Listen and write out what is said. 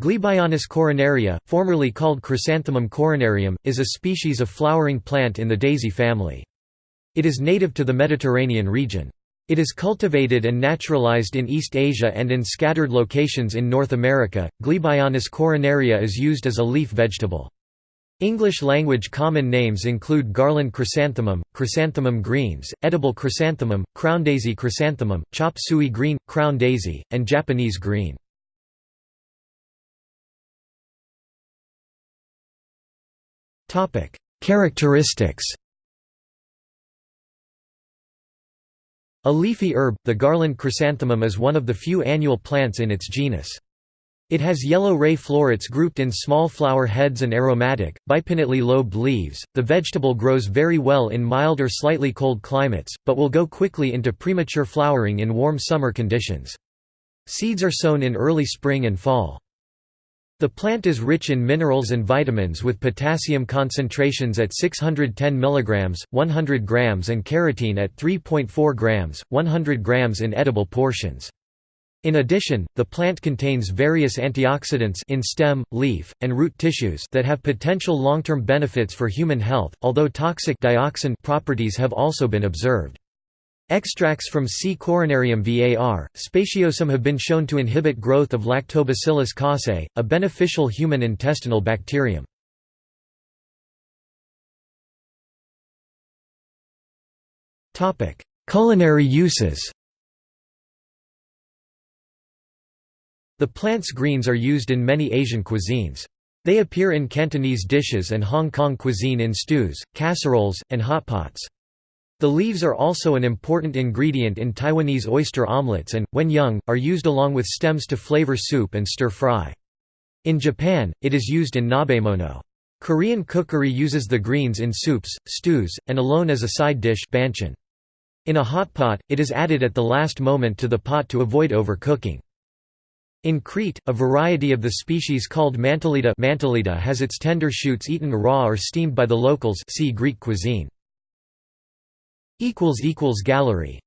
Glebionis coronaria, formerly called Chrysanthemum coronarium, is a species of flowering plant in the daisy family. It is native to the Mediterranean region. It is cultivated and naturalized in East Asia and in scattered locations in North America. Glebionis coronaria is used as a leaf vegetable. English language common names include garland chrysanthemum, chrysanthemum greens, edible chrysanthemum, crown daisy chrysanthemum, chop suey green, crown daisy, and Japanese green. Topic: Characteristics. A leafy herb, the garland chrysanthemum is one of the few annual plants in its genus. It has yellow ray florets grouped in small flower heads and aromatic, bipinnately lobed leaves. The vegetable grows very well in mild or slightly cold climates, but will go quickly into premature flowering in warm summer conditions. Seeds are sown in early spring and fall. The plant is rich in minerals and vitamins with potassium concentrations at 610 mg, 100 g and carotene at 3.4 g, 100 g in edible portions. In addition, the plant contains various antioxidants in stem, leaf, and root tissues that have potential long-term benefits for human health, although toxic dioxin properties have also been observed. Extracts from C. coronarium var. Spatiosum have been shown to inhibit growth of Lactobacillus casei, a beneficial human intestinal bacterium. Culinary uses The plant's greens are used in many Asian cuisines. They appear in Cantonese dishes and Hong Kong cuisine in stews, casseroles, and hotpots. The leaves are also an important ingredient in Taiwanese oyster omelets and, when young, are used along with stems to flavor soup and stir-fry. In Japan, it is used in nabemono. Korean cookery uses the greens in soups, stews, and alone as a side dish banchan. In a hot pot, it is added at the last moment to the pot to avoid overcooking. In Crete, a variety of the species called mantelita, mantellida has its tender shoots eaten raw or steamed by the locals see Greek cuisine. Gallery